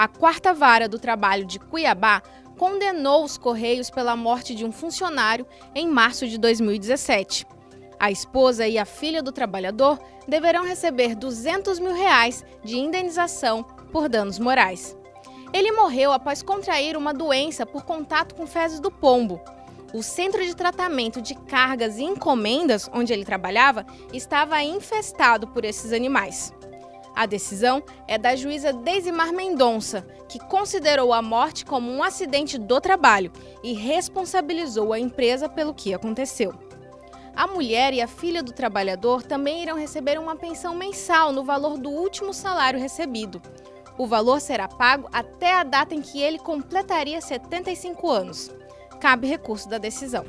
A quarta vara do trabalho de Cuiabá condenou os Correios pela morte de um funcionário em março de 2017. A esposa e a filha do trabalhador deverão receber 200 mil reais de indenização por danos morais. Ele morreu após contrair uma doença por contato com fezes do pombo. O centro de tratamento de cargas e encomendas, onde ele trabalhava, estava infestado por esses animais. A decisão é da juíza Deisimar Mendonça, que considerou a morte como um acidente do trabalho e responsabilizou a empresa pelo que aconteceu. A mulher e a filha do trabalhador também irão receber uma pensão mensal no valor do último salário recebido. O valor será pago até a data em que ele completaria 75 anos. Cabe recurso da decisão.